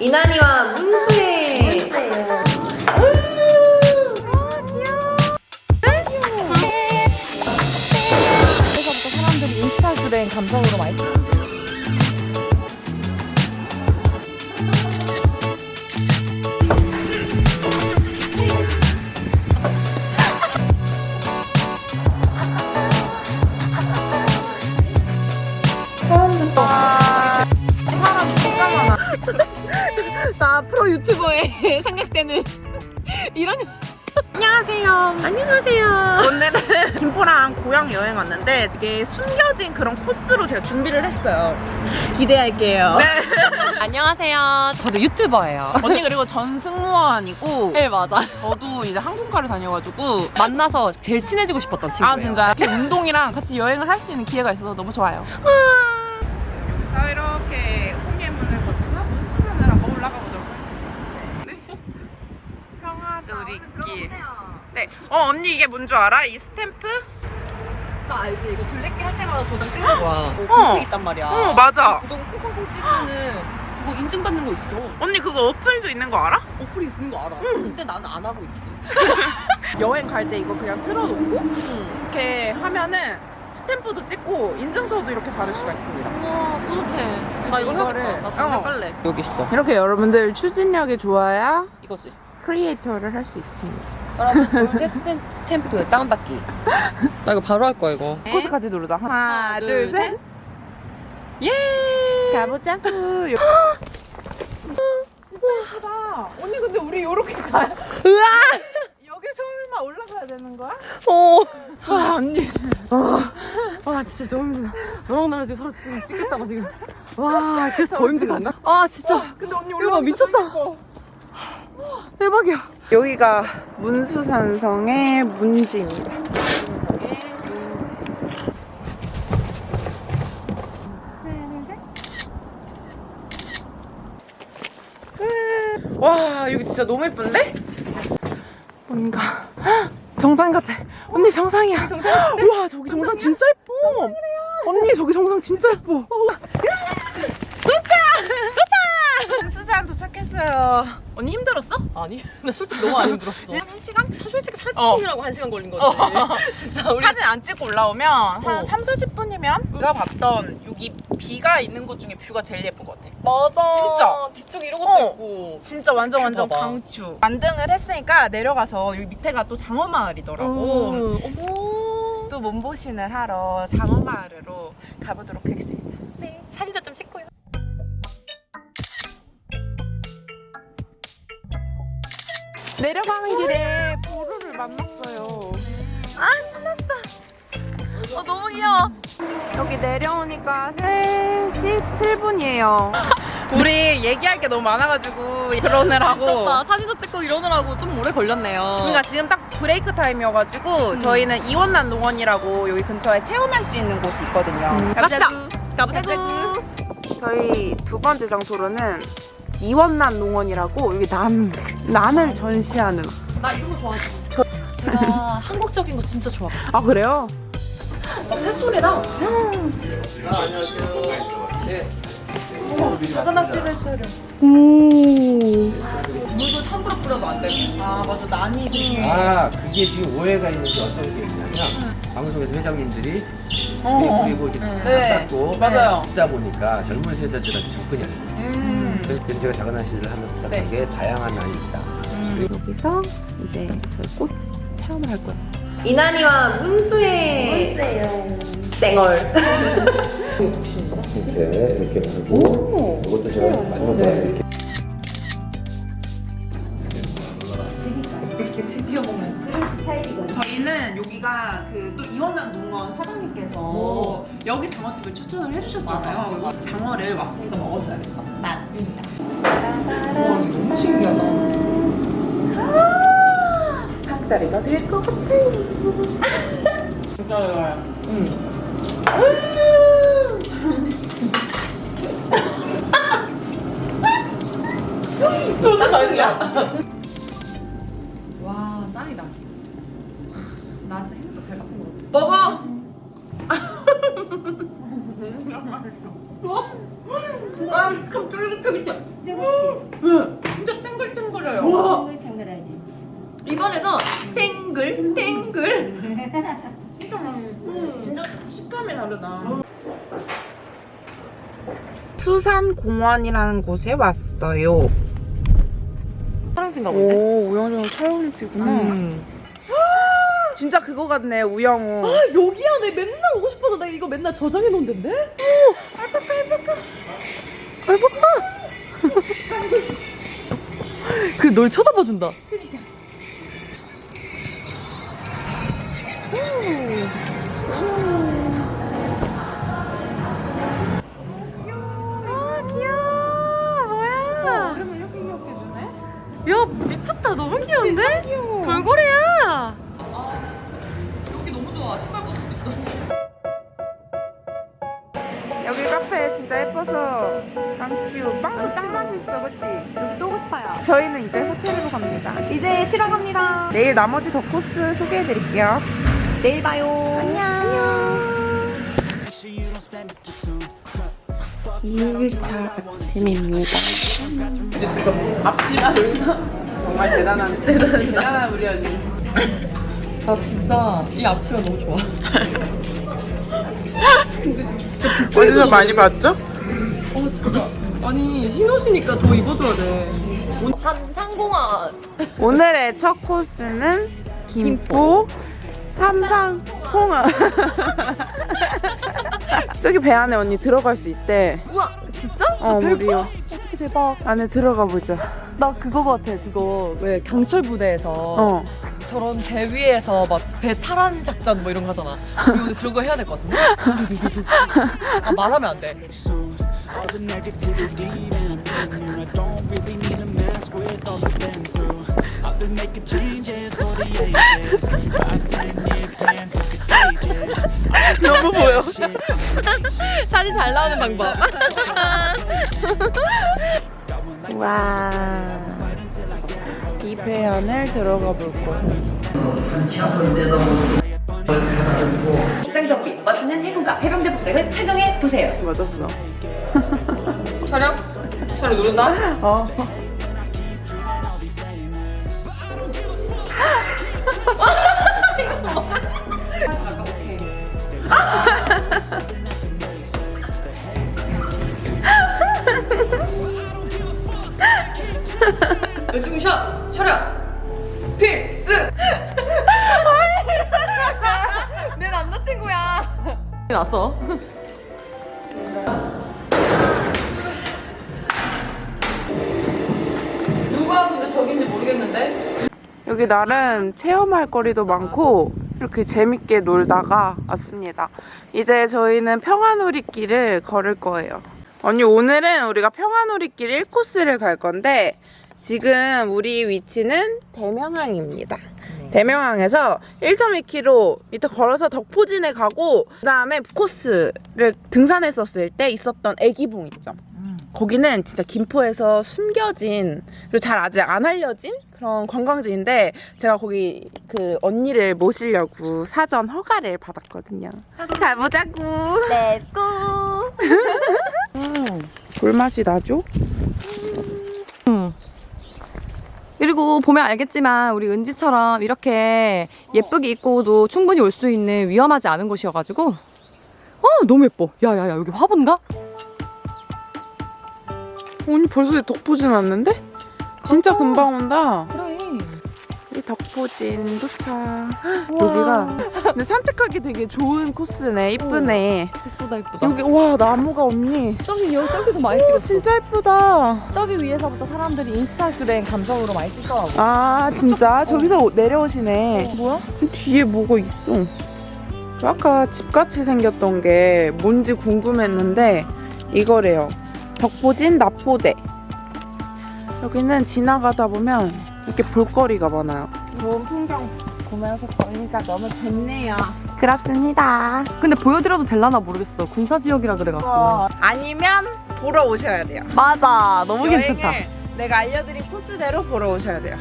이난이와 문수의 안녕하세요 안녕하세요 오늘은 김포랑 고향 여행 왔는데 이게 숨겨진 그런 코스로 제가 준비를 했어요 기대할게요 네. 안녕하세요. 저도 유튜버예요. 언니 그리고 전 승무원이고 네, 맞아. 저도 이제 항공과를 다녀가지고 만나서 제일 친해지고 싶었던 친구예요. 아 진짜 이렇게 운동이랑 같이 여행을 할 수 있는 기회가 있어서 너무 좋아요. 자 이렇게 홍예문을 거쳐서 문수산을 한번 올라가 보도록 하겠습니다. 네. 평화누리길. 네. 어 언니 이게 뭔 줄 알아? 이 스탬프? 나 알지? 이거 블랙기 할 때마다 도장 찍는 거야. 어. 공책 있단 말이야. 어 맞아. 도장 콩콩콩 찍으면은 그거 인증받는 거 있어. 언니 그거 어플도 있는 거 알아? 어플이 있는 거 알아. 근데 나는 안 하고 있지. 여행 갈 때 이거 그냥 틀어놓고 응. 이렇게 하면은 스탬프도 찍고 인증서도 이렇게 받을 수가 있습니다. 우와, 뿌듯해. 나 이거 이거를- 해야겠다. 나 당장 어. 깔래. 여기 있어. 이렇게 여러분들 추진력이 좋아야 이거지. 크리에이터를 할 수 있습니다. 여러분, 골드 스탬- 스탬프 다운받기. 나 이거 바로 할 거야, 이거. 코스 같이 누르자. 하나, 하나, 둘, 둘, 셋. 예! 이거 예쁘다. 언니 근데 우리 요렇게 가요. 우와! 여기 서울만 올라가야 되는 거야? 어. 아 언니. 아 진짜 너무 힘들다. 너랑 나랑 지금 서로 지금 찍겠다고 지금. 와 그래서 더 힘들었나? 아 진짜 근데 언니 올라가 미쳤어. 대박이야. 여기가 문수산성의 문지입니다. 와 여기 진짜 너무 예쁜데? 뭔가 헉, 정상 같아. 언니 정상이야. 와 저기 정상 진짜 예뻐. 언니 저기 정상 진짜 예뻐. 도착! 수산 도착했어요. 언니 힘들었어? 아니 나 솔직히 너무 안 힘들었어. 지금 한 시간? 솔직히 사진 어. 찍느라고 한 시간 걸린 거지. 진짜 우리 사진 안 찍고 올라오면 한 어. 3, 40분이면 우리가 봤던 여기 view가 있는 곳 중에 view가 제일 예쁜 것 같아. 맞아. 진짜. 뒤쪽 이런 것도 어. 있고. 진짜 완전 view 완전 봐봐. 강추. 완등을 했으니까 내려가서 여기 밑에가 또 장어마을이더라고. 음. 또 몸보신을 하러 장어마을으로 가보도록 하겠습니다. 네. 사진도 좀 찍고요. 내려가는 길에 보루를 만났어요. 아 신났어. 어 너무 귀여워. 여기 내려오니까 3시 7분이에요. 우리 얘기할 게 너무 많아가지고 그러느라고. 미쳤다. 사진도 찍고 이러느라고 좀 오래 걸렸네요. 그러니까 지금 딱 브레이크 타임이어가지고 저희는 이원난 농원이라고 여기 근처에 체험할 수 있는 곳이 있거든요. 갑시다. 가보자구. 저희 두 번째 장소로는 이원난 농원이라고 여기 난 난을 전시하는. 나 이런 거 좋아하지. 제가 한국적인 거 진짜 좋아. 아 그래요? 새소리다. 오. 물도 함부로 뿌려도 안 되고. 아 맞아 난이. 아 그게 지금 오해가 있는 게 어떤 게 있냐면 방송에서 회장님들이 어. 그리고 이렇게 네. 닦고 맞아요. 쓰다 보니까 젊은 세대들한테 접근이 안 돼요. 음. 그래서 제가 작은 한시를 하면 부탁한 네. 게 다양한 난이 있다. 여기서 이제 저희 꽃 체험을 할 거예요. 이난이와 문수의 쌩얼 이렇게 이렇게 하고 이것도 제가 마지막으로 이렇게 이원남 농원 사장님께서 여기 장어집을 추천을 해주셨잖아요. 그래서 장어를 왔으니까 먹어줘야겠어. 맞습니다. 너무 신기하다. 닭다리가 될 것 같아요. 진짜 좋아요. 진짜 맛있야. 와 짱이다. 나 진짜 핸드폰 잘 바꾼 거 같아. 먹어. 아, 좀 쫄깃쫄깃해. 진짜 탱글탱글해요. 탱글탱글하지. 입안에서 탱글 탱글. 진짜 식감이 다르다. 수산공원이라는 곳에 왔어요. 사랑친가 오 우영우 촬영지구나. 음. 진짜 그거 같네 우영우. 아 여기야 내 맨날 오고 싶어서 나 이거 맨날 저장해 놓은 데인데? 알파카 알파카 그널 쳐다봐 준다 아 귀여워 뭐야 그러면 이렇게 귀엽게 주네? 야 미쳤다 너무 귀여운데? 돌고래야 진짜 예뻐서 강치우 빵도 딱 맛있어 그치? 여기 또 오고 싶어요 저희는 이제 호텔으로 갑니다. 이제 쉬러 갑니다. 내일 나머지 더 코스 소개해드릴게요. 내일 봐요. 안녕. 2일차 아침입니다 앞치마 정말 대단한 대단한 우리 언니 나 진짜 이 앞치마 너무 좋아. 어디서 많이 봤죠? 어 진짜. 아니 흰 옷이니까 더 입어줘야 돼. 한상공원 오늘의 첫 코스는 김포 삼상 홍어 저기 배 안에 언니 들어갈 수 있대. 우와 진짜? 어 어떻게 대박. 안에 들어가 보자. 나 그거 같아 그거. 왜 강철 부대에서 어. 저런 배 위에서 막 배 탈환 작전 뭐 이런 거 하잖아. 우리 오늘 그런 거 해야 될 것 같은데? 아 말하면 안돼 All the negativity and opinion I don't really need a mask with all I've been through I've been making changes for the ages Five, ten year plans are contagious 너무 보여 사진 잘 나오는 방법 와. 이배 안을 들어가 볼 거예요. 입장정비 멋있는 해군과 해병대 복장을 착용해 보세요. 맞았어. 촬영? 촬영 누른다? 어. 열중샷 촬영 필수 내 남자친구야 났어 누가 근데 저긴지 모르겠는데 여기 나름 체험할 거리도 많고 이렇게 재밌게 놀다가 왔습니다. 이제 저희는 평화놀이길을 걸을 거예요. 언니 오늘은 우리가 평화놀이길 1코스를 갈 건데 지금 우리 위치는 대명항입니다. 대명항에서 1.2km 걸어서 덕포진에 가고 그 다음에 코스를 등산했었을 때 있었던 애기봉 있죠. 거기는 진짜 김포에서 숨겨진 그리고 잘 아직 안 알려진 그런 관광지인데 제가 거기 그 언니를 모시려고 사전 허가를 받았거든요. 가보자고. Let's go 불맛이 나죠? 그리고 보면 알겠지만 우리 은지처럼 이렇게 예쁘게 입고도 충분히 올 수 있는 위험하지 않은 곳이어가지고 어 너무 예뻐 야야야 여기 화분가? 언니 벌써 덕포진 왔는데? 진짜 금방 온다. 그래 이 덕포진 도착. 여기가 근데 산책하기 되게 좋은 코스네. 이쁘네. 예쁘다 예쁘다 여기 와 나무가 언니. 저기 여기 저기서 많이 오, 찍었어 진짜 예쁘다. 저기 위에서부터 사람들이 인스타그램 감성으로 많이 찍더라고 아 진짜 저기서 오- 내려오시네. 뭐야? 뒤에 뭐가 있어? 아까 집같이 생겼던 게 뭔지 궁금했는데 이거래요. 덕보진 납보대. 여기는 지나가다 보면 이렇게 볼거리가 많아요. 좋은 풍경 보면서 보니까 너무 좋네요. 그렇습니다. 근데 보여드려도 될라나 모르겠어 군사지역이라 그래갖고 아니면 보러 오셔야 돼요. 맞아 너무 괜찮다 내가 알려드린 코스대로 보러 오셔야 돼요.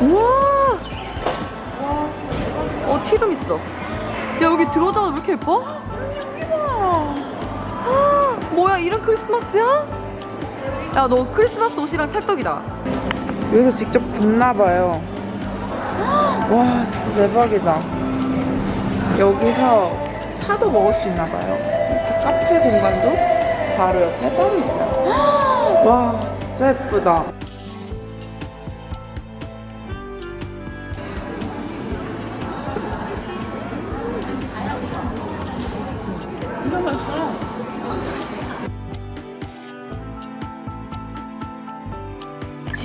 우와 실금 있어. 야 여기 들어오자마자 왜 이렇게 예뻐? 아, 뭐야 이런 크리스마스야? 야 너 크리스마스 옷이랑 찰떡이다. 여기서 직접 굽나봐요. 와, 진짜 대박이다. 여기서 차도 먹을 수 있나봐요. 이렇게 카페 공간도 바로 옆에 따로 있어요. 와, 진짜 예쁘다.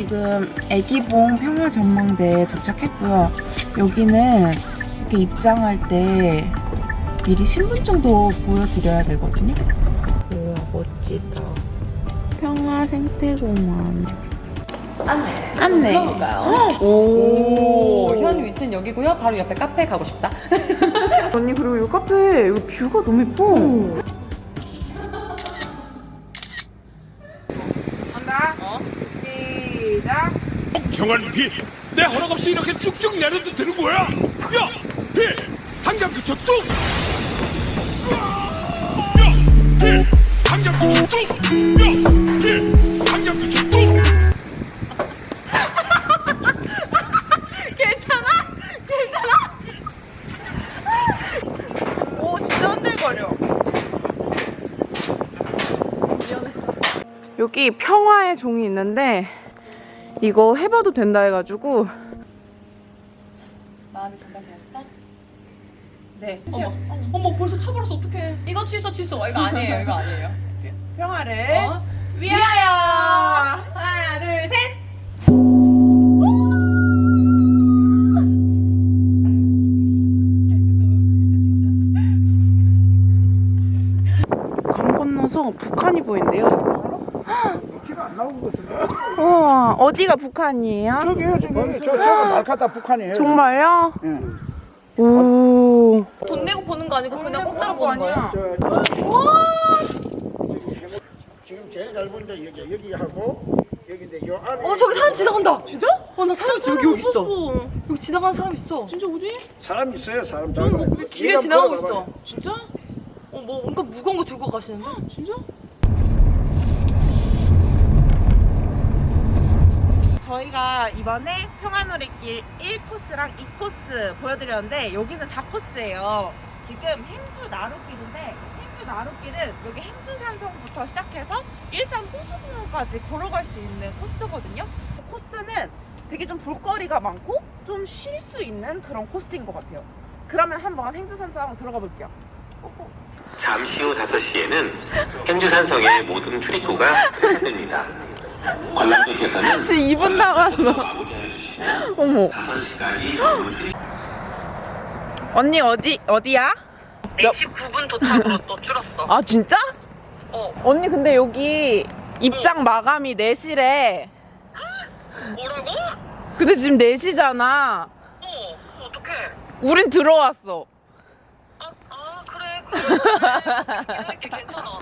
지금 애기봉 평화전망대에 도착했고요. 여기는 이렇게 입장할 때 미리 신분증도 보여드려야 되거든요. 우와 멋지다. 평화생태공원. 안내. 안내. 들어볼까요? 오, 현 위치는 여기고요. 바로 옆에 카페 가고 싶다. 언니 그리고 이 카페 여기 뷰가 너무 예뻐. 간 정한 비! 내 허락 없이 이렇게 쭉쭉 내려도 되는 거야? 야! 비! 한강 그쳐 뚝! 야! 비! 한강 그쳐 뚝! 야! 비! 한강 그쳐 뚝! 오 진짜 흔들거려. 여기 평화의 종이 있는데 이거 해봐도 된다 해가지고 마음이 전달되었어? 네 어머, 어머 벌써 쳐버렸어 어떡해. 이거 취소 취소. 이거 아니에요. 이거 아니에요. 평화를 어? 위하여. 하나 둘 셋. 강 건너서 북한이 보인대요. 우와 어디가 북한이에요? 저기요, 저기. 저, 저거 말카타 북한이에요. 정말요? 예. 오. 돈 내고 보는 거 아니고 그냥 공짜로 보는 거예요? 저, 지금 제일 잘 보는 데 여기, 여기하고, 여기인데 요 안에. 어 저기 사람 지나간다. 진짜? 어나 사람 여기 여기 있어. 여기 지나가는 사람 있어. 진짜 어디? 사람 있어요, 사람. 저는 뭐 길에 지나가고 있어. 있어. 진짜? 어뭐 뭔가 무거운 거 들고 가시는데? 진짜? 이번에 평화놀이길 1코스랑 2코스 보여드렸는데 여기는 4코스예요. 지금 행주 나루길인데 행주 나루길은 여기 행주산성부터 시작해서 일산 호수공원까지 걸어갈 수 있는 코스거든요. 코스는 되게 좀 볼거리가 많고 좀 쉴 수 있는 그런 코스인 것 같아요. 그러면 한번 행주산성 들어가 볼게요. 꼬꼬. 잠시 후 5시에는 행주산성의 모든 출입구가 폐쇄됩니다. 관람객께서는 지금 2분 남았어. 주시면 어머. 5시까지 전문 출입 언니 어디 어디야? 4시 9분 도착으로 또 줄었어. 아 진짜? 어. 언니 근데 여기 입장 마감이 4시래. 뭐라고? 근데 지금 4시잖아. 어 어떡해. 우린 들어왔어. 아, 아 그래 그래. 할게 괜찮아.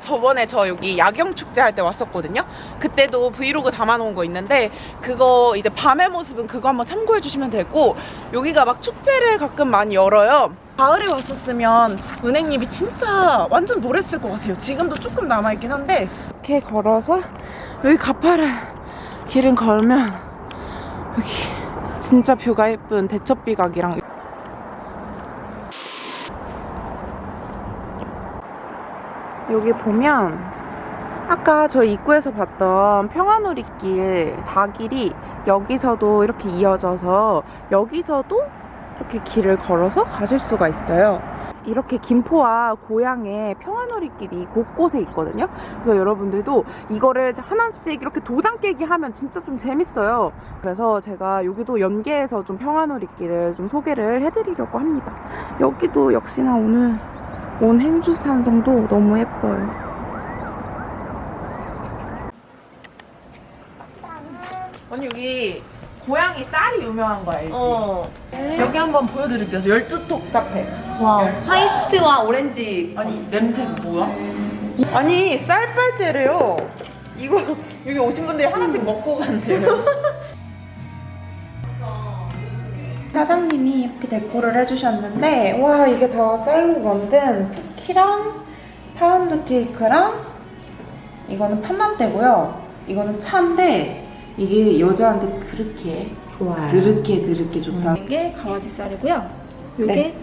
저번에 저 여기 야경 축제 할 때 왔었거든요. 그때도 브이로그 담아놓은 거 있는데 그거 이제 밤의 모습은 그거 한번 참고해 주시면 되고 여기가 막 축제를 가끔 많이 열어요. 가을에 왔었으면 은행잎이 진짜 완전 노랬을 것 같아요. 지금도 조금 남아있긴 한데 이렇게 걸어서 여기 가파른 길을 걸면 여기 진짜 뷰가 예쁜 대첩비각이랑 여기 보면 아까 저 입구에서 봤던 평화놀이길 4길이 여기서도 이렇게 이어져서 여기서도 이렇게 길을 걸어서 가실 수가 있어요. 이렇게 김포와 고향에 평화놀이길이 곳곳에 있거든요. 그래서 여러분들도 이거를 하나씩 이렇게 도장 깨기 하면 진짜 좀 재밌어요. 그래서 제가 여기도 연계해서 좀 평화놀이길을 좀 소개를 해드리려고 합니다. 여기도 역시나 오늘 온 행주산성도 너무 예뻐요. 언니 여기 고양이 쌀이 유명한 거 알지? 어. 여기 한번 보여드릴게요. 12톡 카페. 와 화이트와 오렌지. 아니 냄새 뭐야? 아니 쌀 빨대래요. 이거 여기 오신 분들이 하나씩 먹고 간대요. 사장님이 이렇게 데코를 해주셨는데 와 이게 다 쌀로 만든 쿠키랑 파운드 케이크랑 이거는 판만대고요. 이거는 차인데 이게 여자한테 그렇게 좋아요. 그렇게 그렇게 좋다. 이게 강아지 쌀이고요. 이게 네.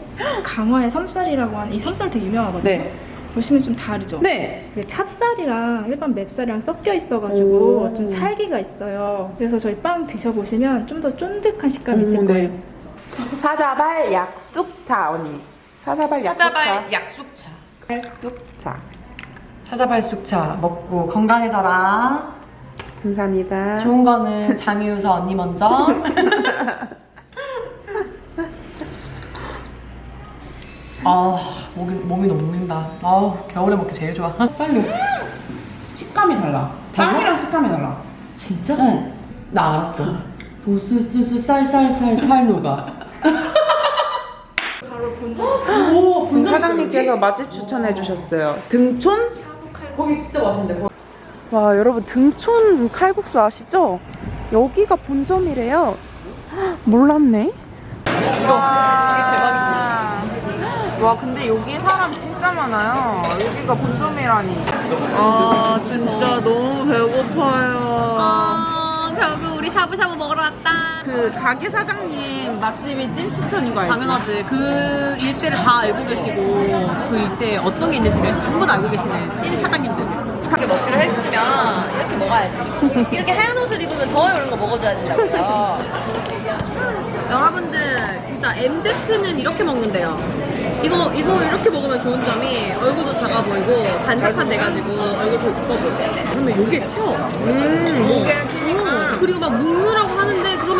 강화의 섬쌀이라고 하는 이 섬쌀 되게 유명하거든요. 네. 보시면 좀 다르죠? 네. 이게 찹쌀이랑 일반 맵쌀이랑 섞여 있어가지고 오. 좀 찰기가 있어요. 그래서 저희 빵 드셔보시면 좀 더 쫀득한 식감이 있을 음, 네. 거예요. 사자발 약숙차 언니. 사자발 약숙차. 사자발 약숙차. 약숙차. 사자발 숙차 먹고 건강해져라. 감사합니다. 좋은 거는 장유서 언니 먼저. 아 목이 몸이 녹는다. 아 겨울에 먹기 제일 좋아. 쌀류. 식감이 달라. 빵이랑 식감이 달라. 진짜? 응. 나 알았어. 부스스스 쌀쌀쌀 살누가. 지금 사장님께서 맛집 추천해 주셨어요. 등촌? 거기 진짜 맛있는데. 와 여러분 등촌 칼국수 아시죠? 여기가 본점이래요. 헉, 몰랐네. 이거 이게 대박이지. 와 근데 여기 사람 진짜 많아요. 여기가 본점이라니. 아 진짜 너무 배고파요. 아 결국 우리 샤브샤브 먹으러 왔다. 그 가게 사장님 맛집이 찐 추천인 거 알죠? 당연하지. 그 일대를 다 알고 계시고 그 일대에 어떤 게 있는지를 전부 다 알고 계시는 찐 사장님들. 이렇게 먹기로 했으면 이렇게 먹어야지. 이렇게 하얀 옷을 입으면 더 이런 거 먹어줘야 된다고요. 여러분들 진짜 MZ는 이렇게 먹는데요. 이거 이거 이렇게 먹으면 좋은 점이 얼굴도 작아 보이고 반짝한 돼가지고 얼굴 더 이뻐 보여. 그러면 요게 튀어. 음, 목에 튀니까. 그리고 막 묶느라고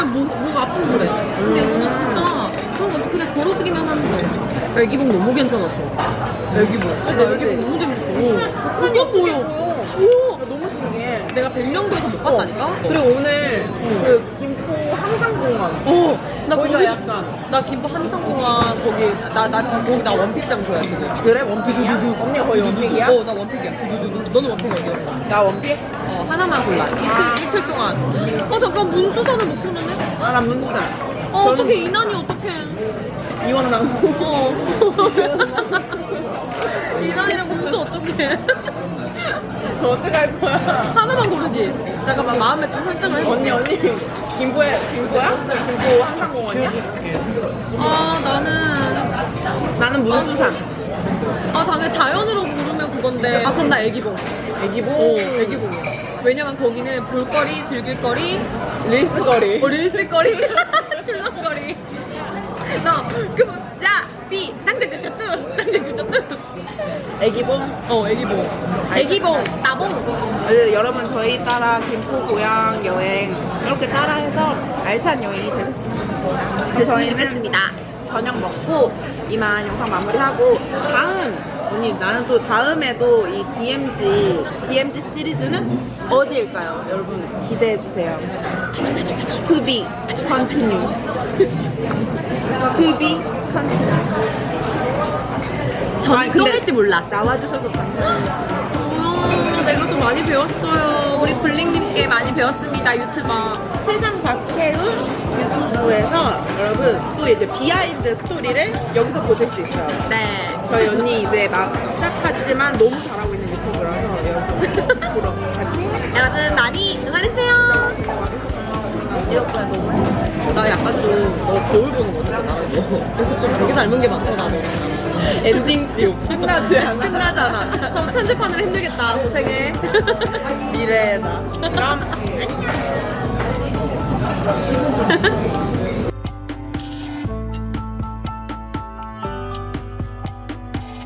하는데 그러면 목, 목 아프고 그래. 근데 이거는 진짜 그런 거 그냥 걸어주기만 하는 거야. 애기복 너무 괜찮았어. 애기복. 그러니까 애기복 너무 재밌어. 그게 보여. 우와, 너무 신기해. 내가 백령도에서 못 봤다니까? 그리고 오늘 그 김포 한강공원. 어, 나 거기가 약간. 나 김포 한강공원 거기, 나, 나 지금 거기 나 원픽장 줘야 지금. 그래? 원픽이야? 언니가 거의 원픽이야? 어, 나 원픽이야. 두두두두. 너는 원픽 어디야? 나 원픽? 어, 하나만 골라. 이틀, 이틀 동안. 어, 잠깐 문수산을 못 켰는데? 아, 난 문수산. 어, 어떡해, 이난이 어떡해. 이원랑. 어. 이난이랑 문수 어떡해. 어떡할 거야? 하나만 고르지. 잠깐만 마음에 좀 설정을 해볼게. 언니 언니 김포에 김포야? 김포 한강공원이야? 아 나는 나는 문수산. 아 당연히 자연으로 고르면 그건데. 아 그럼 나 애기봉. 애기봉? 어, 애기봉이야. 왜냐면 거기는 볼거리, 즐길거리, 릴스거리. 어, 릴스거리, 출렁거리. 나 그, 야, 비, 당장 그쳤뚜, 당장 그쳤뚜. 애기봉? 어, 애기봉. 애기봉, 따봉. 네, 여러분 저희 따라 김포 고향 여행 이렇게 따라해서 알찬 여행이 되셨으면 좋겠습니다. 그럼 저희는. 저녁 먹고 이만 영상 마무리하고 다음 언니 나는 또 다음에도 이 DMZ DMZ 시리즈는 어디일까요? 여러분 기대해 주세요. To be continue. To be continue. 저는 그런 할지 몰라. 나와주셔서 감사합니다. 어, 내가 또 많이 배웠어요. 우리 블링님께 많이 배웠습니다, 유튜버. 세상 박혜은 유튜브에서 여러분 또 이제 비하인드 스토리를 여기서 보실 수 있어요. 네. 저희 언니 이제 막 시작하지만 너무 잘하고 있는 유튜브라서 여러분 보러. 여러분 많이 응원해주세요. 이렇게 너무 나 약간 좀, 너 거울 보는 거 같아, 나도. 그래서 좀 되게 닮은 게 많더라, 너. 엔딩 지옥 끝나지 않아. 끝나잖아. 저 편집하느라 힘들겠다, 고생해. 미래다. 그럼 안녕.